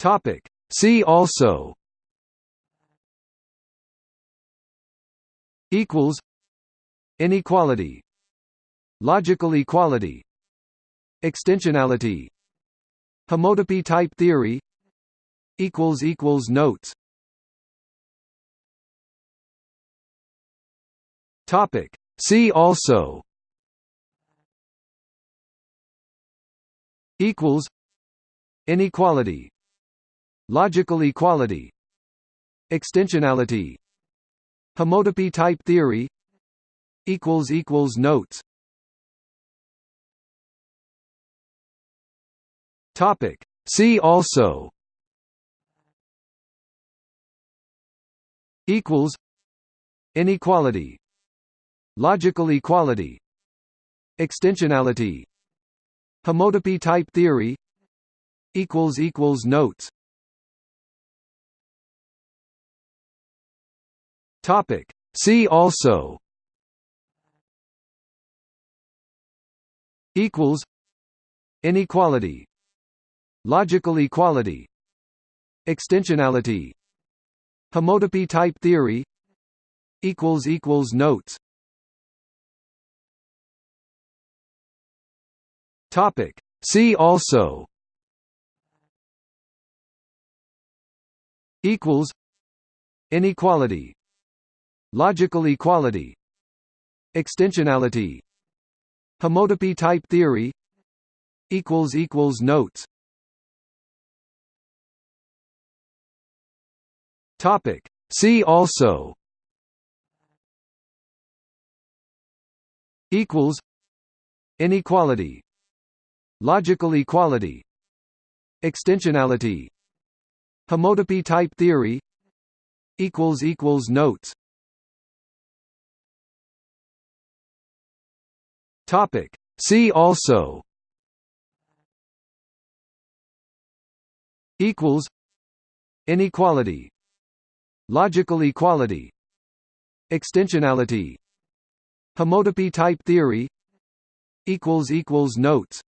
Topic. See also equals inequality logical equality extensionality homotopy type theory equals equals notes. Topic. See also equals inequality logical equality extensionality homotopy type theory equals equals notes. Topic. See also equals inequality logical equality extensionality homotopy type theory equals equals notes Topic. See also equals inequality logical equality extensionality homotopy type theory equals equals notes topic see also equals inequality Logical equality. Extensionality. Homotopy type theory. Equals equals Notes. Topic. See also. Equals. Inequality. Logical equality. Extensionality. Homotopy type theory. Equals equals Notes Topic. See also equals inequality logical equality extensionality homotopy type theory equals equals notes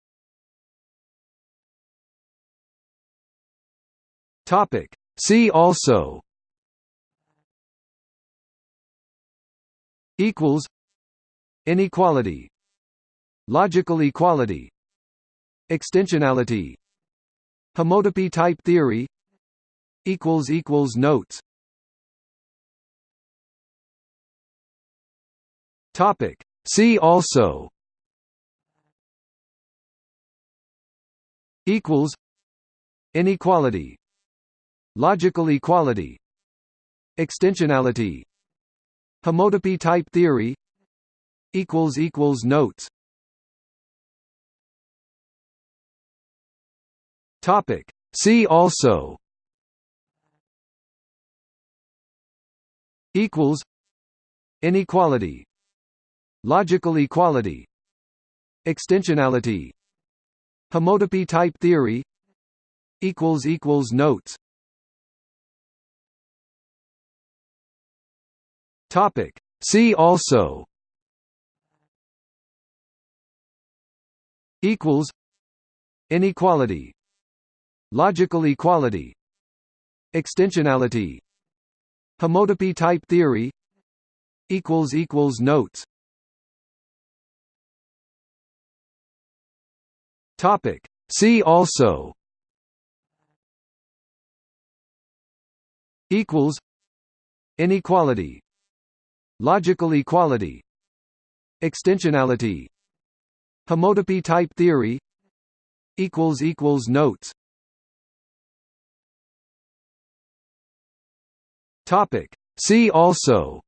topic see also equals inequality Logical equality. Extensionality. Homotopy type theory. Equals equals Notes. Topic. See also. Equals. Inequality. Logical equality. Extensionality. Homotopy type theory. Equals equals notes Topic. See also. Equals. Inequality. Logical equality. Extensionality. Homotopy type theory. Equals equals notes. Topic. See also. Equals. Inequality Logical equality Extensionality Homotopy type theory Equals equals Notes Topic. See also equals inequality logical equality extensionality homotopy type theory equals equals notes Topic. See also.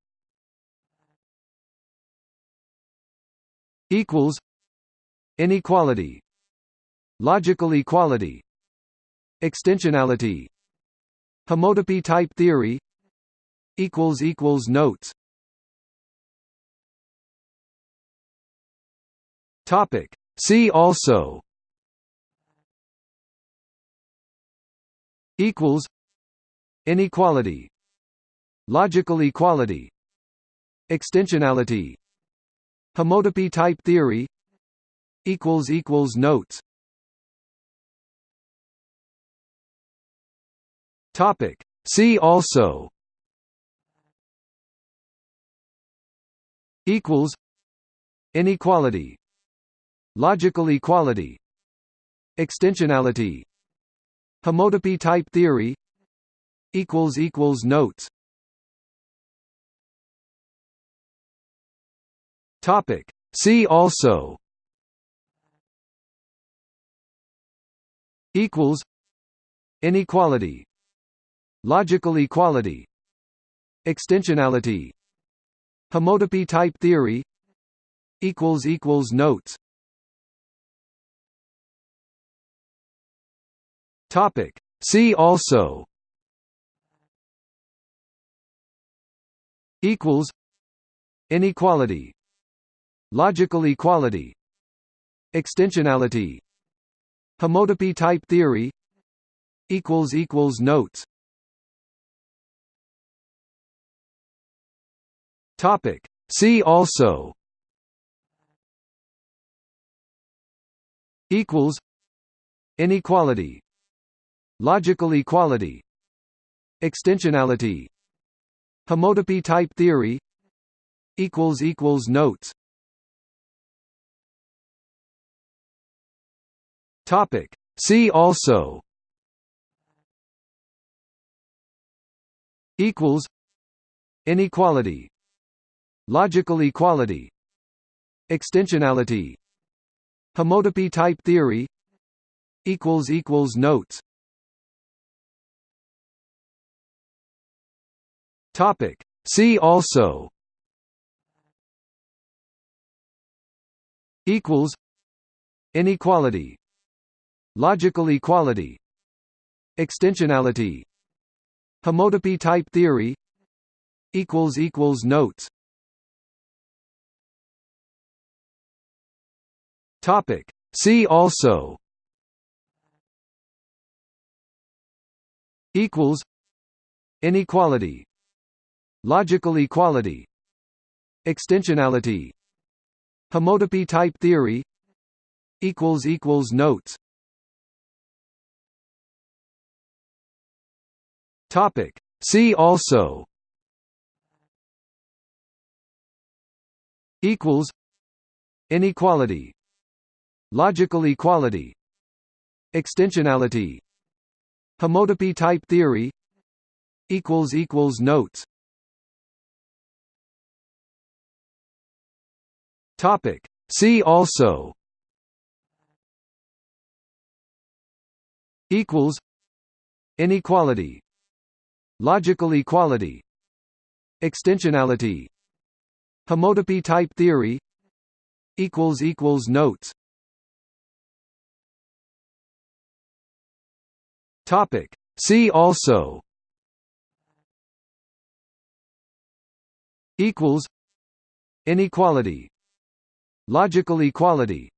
Equals. Inequality. Logical equality. Extensionality. Homotopy type theory. Equals equals notes. Topic. See also. Equals. Inequality Logical equality. Extensionality. Homotopy type theory. Equals equals Notes. Topic. See also. Equals. Inequality. Logical equality. Extensionality. Homotopy type theory. Equals equals notes topic. See also equals inequality logical equality extensionality homotopy type theory equals equals notes. Topic. See also equals inequality logical equality extensionality homotopy type theory equals equals notes. Topic. See also equals inequality logical equality extensionality homotopy type theory equals equals notes Topic. See also equals inequality logical equality extensionality homotopy type theory equals equals notes topic see also equals inequality Logical equality. Extensionality. Homotopy type theory. Equals equals Notes. Topic. See also. Equals. Inequality. Logical equality. Extensionality. Homotopy type theory. Equals equals Notes Topic. See also equals inequality logical equality extensionality homotopy type theory equals equals notes topic see also equals inequality Logical equality. Extensionality. Homotopy type theory. Equals equals Notes. Topic. See also. Equals. Inequality. Logical equality.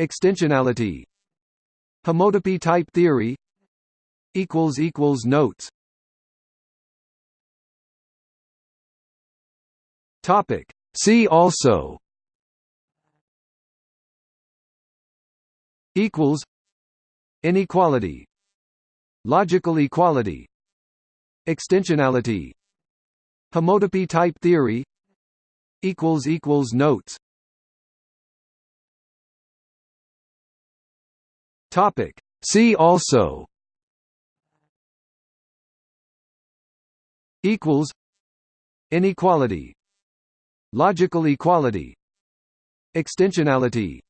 Extensionality. Homotopy type theory. Equals equals notes Topic. See also. Equals. Inequality. Logical equality. Extensionality. Homotopy type theory. Equals equals notes. Topic. See also. Equals. Inequality Logical equality Extensionality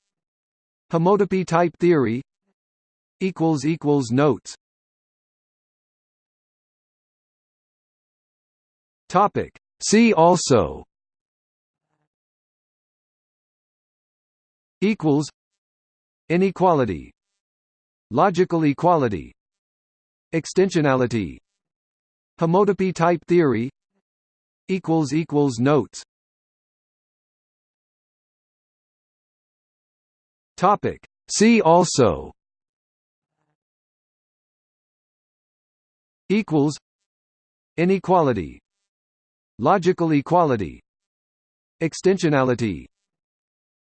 Homotopy type theory Equals equals Notes Topic. See also equals inequality logical equality extensionality homotopy type theory equals equals notes Topic. See also equals inequality logical equality extensionality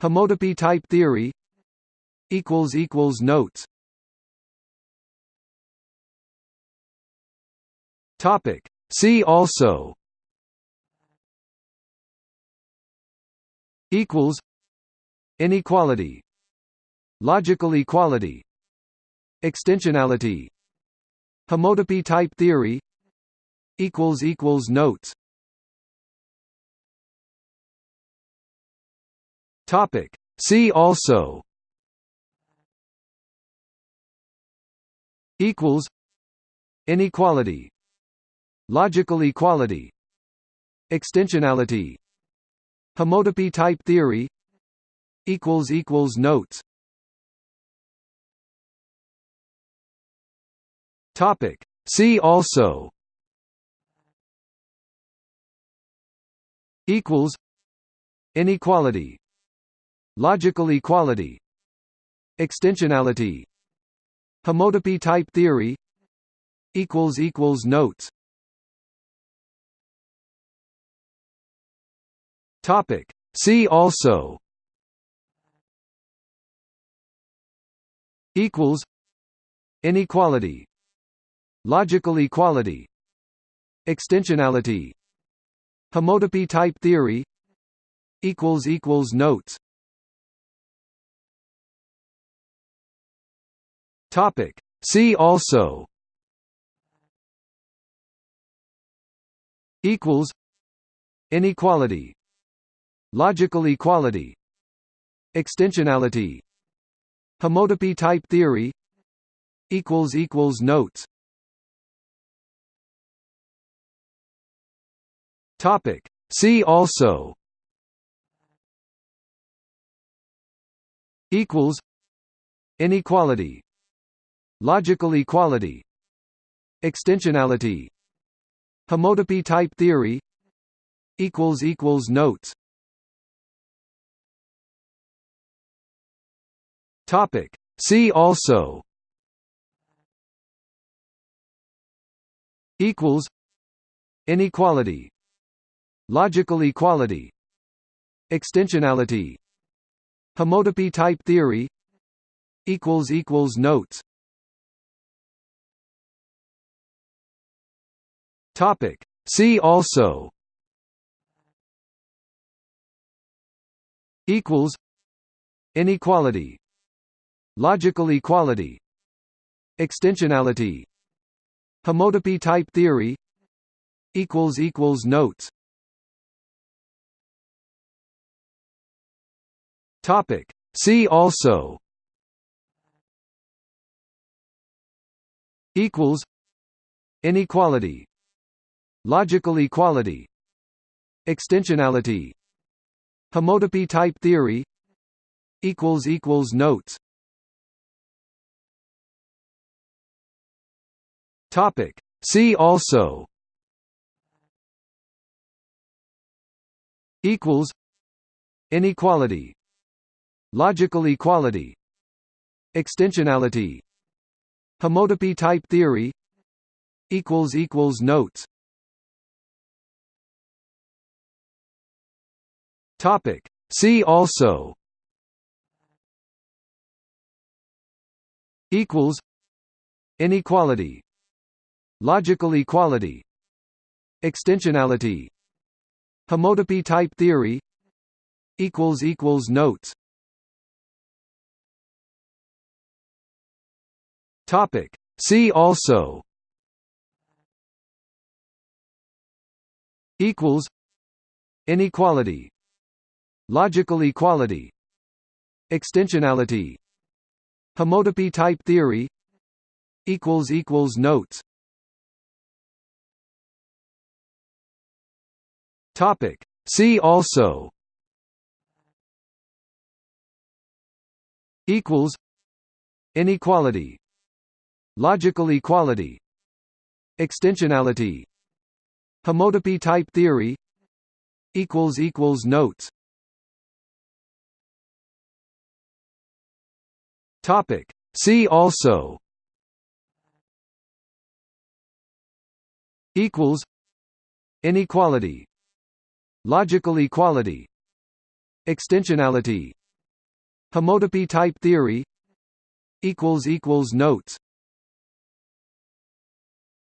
homotopy type theory equals equals notes Topic. See also equals inequality logical equality. Extensionality. Homotopy type theory. Equals equals notes. Topic. See also. Equals. Inequality. Logical equality. Extensionality. Homotopy type theory. Equals equals notes topic. See also equals inequality logical equality extensionality homotopy type theory equals equals notes. Topic. See also equals inequality logical equality extensionality homotopy type theory equals equals notes. Topic. See also equals inequality logical equality extensionality homotopy type theory equals equals notes topic. See also equals inequality logical equality extensionality homotopy type theory equals equals notes. Topic. See also equals inequality logical equality. Extensionality. Homotopy type theory. Equals equals notes. Topic. See also. Equals. Inequality. Logical equality. Extensionality. Homotopy type theory. Equals equals notes topic. See also equals inequality Logical equality Extensionality Homotopy type theory equals equals notes. Topic. See also equals Inequality Logical equality Extensionality Homotopy type theory equals equals notes Topic. See also equals inequality logical equality extensionality homotopy type theory equals equals notes topic. See also. Equals. Inequality. Logical equality. Extensionality. Homotopy type theory. Equals equals notes. Topic. See also. Equals. Inequality Logical equality Extensionality Homotopy type theory equals equals notes Topic. See also equals inequality logical equality extensionality homotopy type theory equals equals notes